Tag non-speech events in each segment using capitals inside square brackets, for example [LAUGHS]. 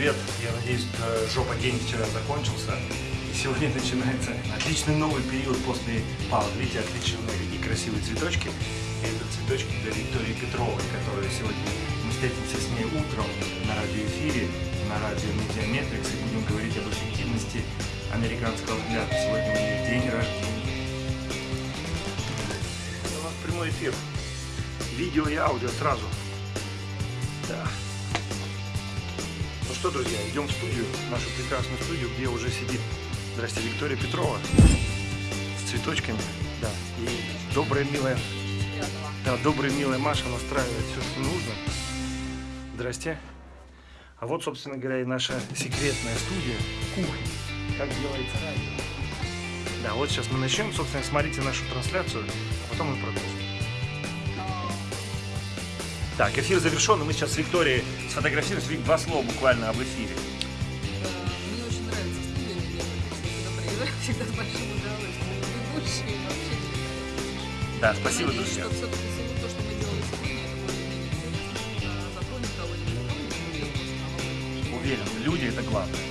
привет! Я надеюсь, э, жопа день вчера закончился. И сегодня [LAUGHS] начинается отличный новый период после паузы. Видите, отличные и красивые цветочки. И это цветочки для Виктории Петровой, которая сегодня мы встретимся с ней утром на радиоэфире, на радио Медиаметрикс, и будем говорить об эффективности американского взгляда. Сегодня у нее день рождения. Это у нас прямой эфир. Видео и аудио сразу. Да. Что, друзья, идем в студию, нашу прекрасную студию, где уже сидит, здрасте, Виктория Петрова с цветочками, да, и добрая, милая, да, добрая, милая Маша настраивает все, что нужно. Здрасте. А вот, собственно говоря, и наша секретная студия, кухня, как делается радио. Да, вот сейчас мы начнем, собственно, смотрите нашу трансляцию, а потом мы продолжим. Так, эфир завершен, и мы сейчас с Викторией сфотографируемся. Вик, два слова буквально об эфире. Мне очень нравится студия. Я приезжаю [LAUGHS] всегда с большим удовольствием. Ведущие вообще великолепные. Да, спасибо, надеюсь, друзья. что все-таки всего то, что мы делали сегодня, это более-менее интересно. Затронет кого-нибудь, кого-нибудь людей просто Уверен, люди это главное.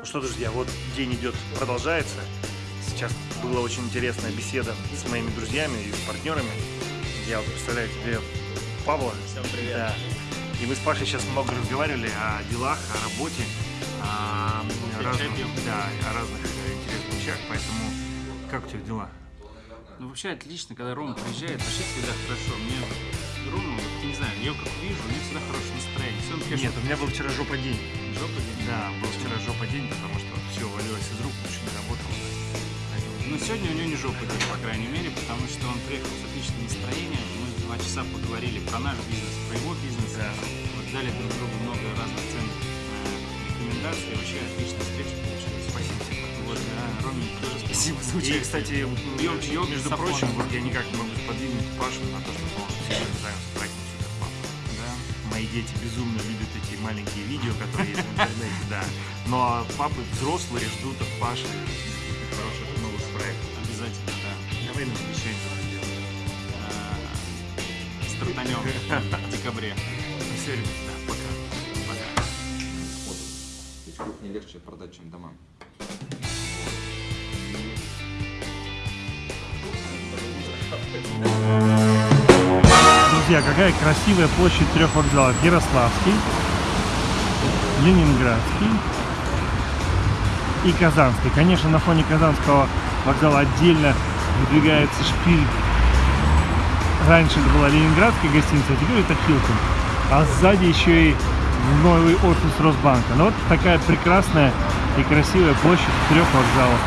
Ну что, друзья, вот день идет, продолжается. Сейчас была очень интересная беседа с моими друзьями и партнерами. Я вот представляю тебе Павла. Всем привет. Да. И мы с Пашей сейчас много разговаривали о делах, о работе, о Кофе, разных, да, о разных интересных вещах. Поэтому как у тебя дела? Ну вообще отлично, когда Рома приезжает, вообще всегда хорошо. Мне Рома, вот, не знаю, я как вижу, у него всегда хорошее настроение. Все, он, конечно, Нет, у меня был вчера жопа день. жопа день. Да, был вчера жопа день, потому что все валилось из рук, очень не работало. Но сегодня у него не жопа день, по крайней мере, потому что он приехал с отличным настроением. Два часа поговорили про наш бизнес, про его бизнес. Да. Вот дали друг другу много разных ценных э, рекомендаций. И вообще отличная встреча получилась. Спасибо тебе. Вот, да, Роме тоже спасибо за И, кстати, Пьем чаек между с сапоном. прочим, вот я никак не могу сподвигнуть Пашу на то, чтобы он сегодня занялся проектом Суперпапа. Да. Мои дети безумно любят эти маленькие видео, которые есть в интернете, да. Но папы взрослые ждут от Паши хороших новых проектов. Обязательно, да. Давай нам обещаем Э, Стартанем в декабре. Все, ребят, да, пока. Пока. Ведь кухни легче продать, чем дома. Друзья, какая красивая площадь трех вокзалов. Ярославский, Ленинградский и Казанский. Конечно, на фоне Казанского вокзала отдельно выдвигается шпиль. Раньше это была Ленинградская гостиница, а теперь это Хилтон. А сзади еще и новый офис Росбанка. Ну вот такая прекрасная и красивая площадь трех вокзалов.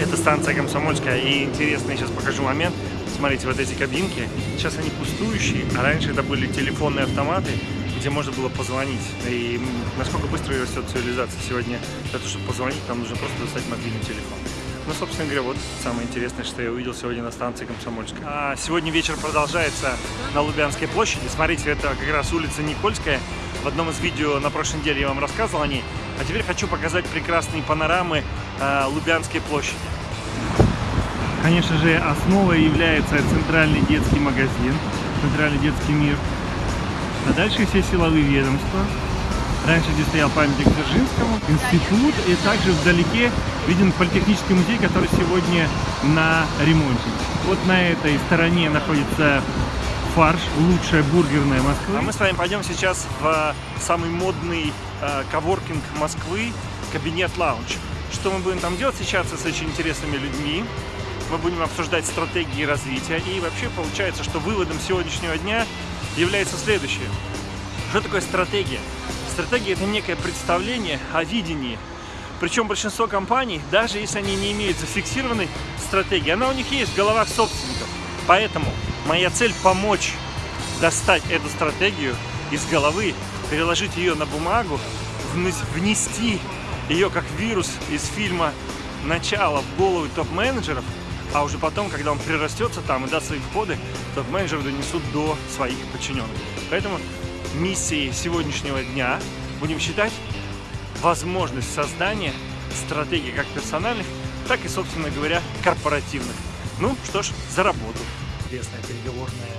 Это станция Комсомольская. И интересный сейчас покажу момент. Смотрите, вот эти кабинки. Сейчас они пустующие, а раньше это были телефонные автоматы, где можно было позвонить. И насколько быстро растет цивилизация сегодня, для того, чтобы позвонить, нам нужно просто достать мобильный телефон. Ну, собственно говоря, вот самое интересное, что я увидел сегодня на станции Комсомольская. А сегодня вечер продолжается на Лубянской площади. Смотрите, это как раз улица Никольская. В одном из видео на прошлой неделе я вам рассказывал о ней. А теперь хочу показать прекрасные панорамы э, Лубянской площади. Конечно же, основой является центральный детский магазин, центральный детский мир. А дальше все силовые ведомства. Раньше здесь стоял памятник Дзержинскому, институт, и также вдалеке виден политехнический музей, который сегодня на ремонте. Вот на этой стороне находится фарш, лучшая бургерная Москвы. А мы с вами пойдем сейчас в самый модный э, коворкинг Москвы, кабинет лаунж. Что мы будем там делать? Встречаться с очень интересными людьми. Мы будем обсуждать стратегии развития. И вообще получается, что выводом сегодняшнего дня является следующее. Что такое стратегия? Стратегия – это некое представление о видении. Причем большинство компаний, даже если они не имеют зафиксированной стратегии, она у них есть в головах собственников. Поэтому моя цель – помочь достать эту стратегию из головы, переложить ее на бумагу, внес- внести ее как вирус из фильма «Начало» в головы топ-менеджеров, а уже потом, когда он прирастется там и даст свои входы, топ-менеджеры донесут до своих подчиненных. Поэтому миссией сегодняшнего дня будем считать возможность создания стратегий как персональных, так и, собственно говоря, корпоративных. Ну что ж, за работу. Известная переговорная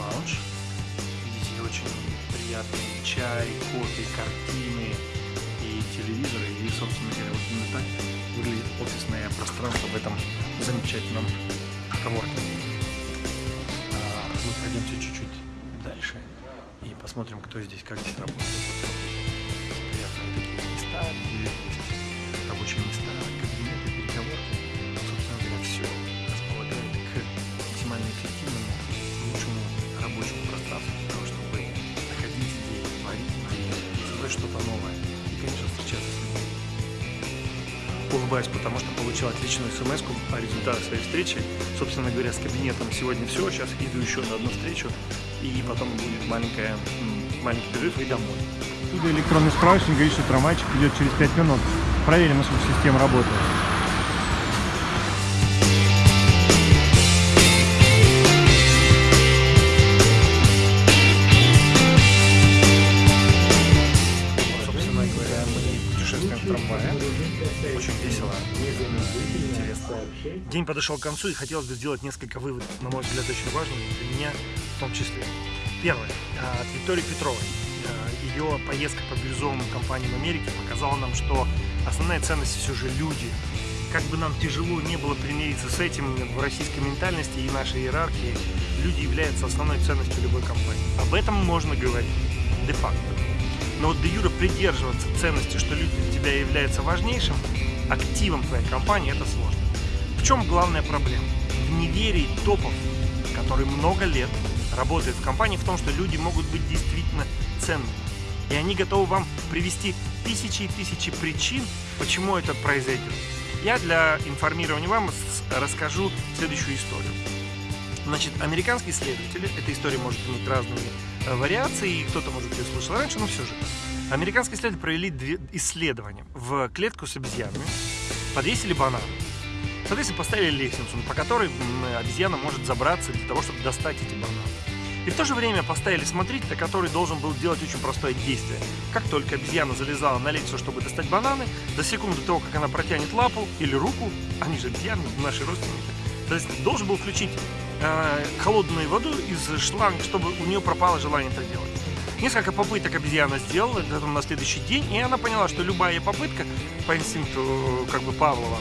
лаунж. Видите, очень приятный чай, кофе, картины и телевизоры. И, собственно говоря, вот именно так выглядит офисное пространство в этом замечательном коворкинге. Посмотрим, кто здесь, как здесь работает. Приятные такие места, где рабочие места, кабинеты, переговорки. Собственно говоря, все располагает к максимально эффективному, лучшему рабочему пространству для того, чтобы находить идеи, творить идеи, создавать что-то новое и, конечно, встречаться с людьми. Улыбаюсь, потому что получил отличную смс о результатах своей встречи. Собственно говоря, с кабинетом сегодня все. Сейчас иду еще на одну встречу, и потом будет маленькая, маленький перерыв и домой. Отсюда электронный справочник говорит, что трамвайчик идет через 5 минут. Проверим, насколько система работает. Собственно говоря, мы путешествуем в трамвае. Очень весело, интересно. День подошел к концу, и хотелось бы сделать несколько выводов, на мой взгляд, очень важных для меня в том числе. Первое. А, От Виктории Петровой. А, Ее поездка по бирюзовым компаниям Америки показала нам, что основная ценность все же люди. Как бы нам тяжело не было примириться с этим в российской ментальности и нашей иерархии, люди являются основной ценностью любой компании. Об этом можно говорить де-факто. Но вот де юре придерживаться ценности, что люди для тебя являются важнейшим активом твоей компании, это сложно. В чем главная проблема? В неверии топов, которые много лет работают в компании, в том, что люди могут быть действительно ценными. И они готовы вам привести тысячи и тысячи причин, почему это произойдет. Я для информирования вам расскажу следующую историю. Значит, американские исследователи, эта история может иметь разные э, вариации, и кто-то, может, ее слышал раньше, но все же. Американские исследователи провели две исследования. В клетку с обезьянами подвесили банан. Соответственно, поставили лестницу, по которой обезьяна может забраться для того, чтобы достать эти бананы. И в то же время поставили смотрителя, который должен был делать очень простое действие. Как только обезьяна залезала на лестницу, чтобы достать бананы, за секунду того, как она протянет лапу или руку, они же обезьяны, наши родственники, то есть должен был включить э, холодную воду из шланга, чтобы у нее пропало желание это делать. Несколько попыток обезьяна сделала, это на следующий день, и она поняла, что любая попытка, по инстинкту э, как бы Павлова,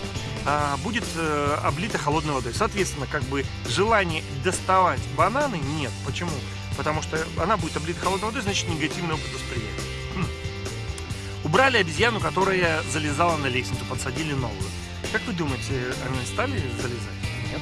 будет э, облита холодной водой. Соответственно, как бы желание доставать бананы нет. Почему? Потому что она будет облита холодной водой, значит негативный опыт восприятия. Хм. Убрали обезьяну, которая залезала на лестницу, подсадили новую. Как вы думаете, они стали залезать? Нет.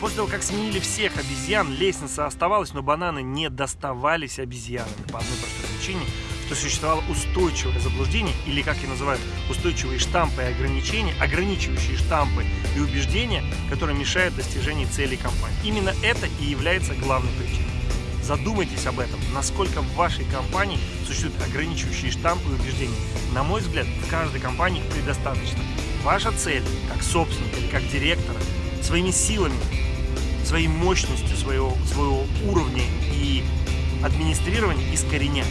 После того, как сменили всех обезьян, лестница оставалась, но бананы не доставались обезьянами по одной простой причине, что существовало устойчивое заблуждение, или, как и называют, устойчивые штампы и ограничения, ограничивающие штампы и убеждения, которые мешают достижению целей компании. Именно это и является главной причиной. Задумайтесь об этом, насколько в вашей компании существуют ограничивающие штампы и убеждения. На мой взгляд, в каждой компании их предостаточно. Ваша цель, как собственника или как директора, своими силами, своей мощностью, своего, своего уровня и администрирования искоренять.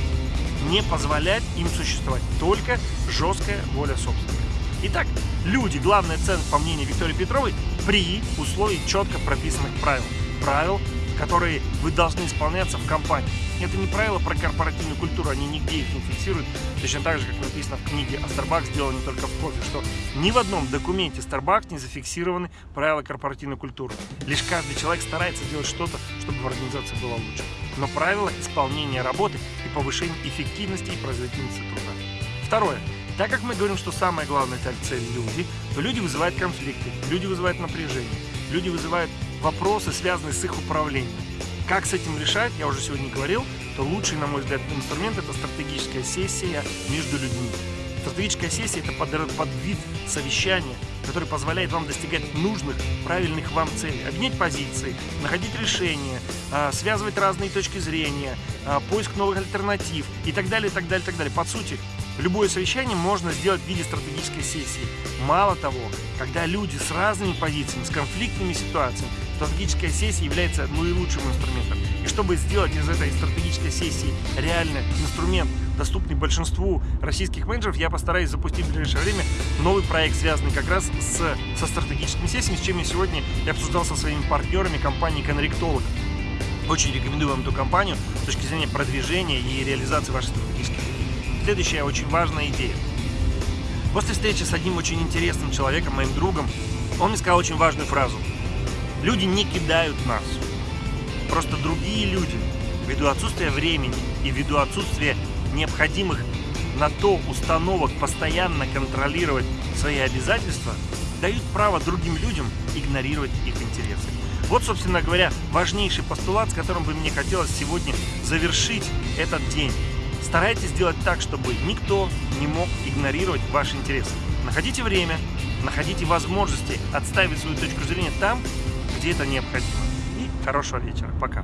Не позволять им существовать. Только жесткая воля собственника. Итак, люди, главная ценность, по мнению Виктории Петровой, при условии четко прописанных правил. Правил, которые вы должны исполняться в компании. Это не правила про корпоративную культуру, они нигде их не фиксируют. Точно так же, как написано в книге, а Starbucks сделал не только в кофе, что ни в одном документе Starbucks не зафиксированы правила корпоративной культуры. Лишь каждый человек старается делать что-то, чтобы в организации было лучше. Но правила исполнения работы и повышения эффективности и производительности труда. Второе. Так как мы говорим, что самая главная цель – люди, то люди вызывают конфликты, люди вызывают напряжение, люди вызывают вопросы, связанные с их управлением. Как с этим решать, я уже сегодня говорил, то лучший, на мой взгляд, инструмент – это стратегическая сессия между людьми. Стратегическая сессия – это под, под вид совещания, который позволяет вам достигать нужных, правильных вам целей, объединять позиции, находить решения, а, связывать разные точки зрения, а, поиск новых альтернатив и так далее, и так далее, и так далее. По сути, любое совещание можно сделать в виде стратегической сессии. Мало того, когда люди с разными позициями, с конфликтными ситуациями, стратегическая сессия является наилучшим инструментом. И чтобы сделать из этой стратегической сессии реально инструмент, доступный большинству российских менеджеров, я постараюсь запустить в ближайшее время новый проект, связанный как раз с, со стратегическими сессиями, с чем я сегодня я обсуждал со своими партнерами компании Конректолог. Очень рекомендую вам эту компанию с точки зрения продвижения и реализации вашей стратегической идеи. Следующая очень важная идея. После встречи с одним очень интересным человеком, моим другом, он мне сказал очень важную фразу. Люди не кидают нас. Просто другие люди, ввиду отсутствия времени и ввиду отсутствия необходимых на то установок постоянно контролировать свои обязательства, дают право другим людям игнорировать их интересы. Вот, собственно говоря, важнейший постулат, с которым бы мне хотелось сегодня завершить этот день. Старайтесь сделать так, чтобы никто не мог игнорировать ваши интересы. Находите время, находите возможности отставить свою точку зрения там, где это необходимо. И хорошего вечера. Пока.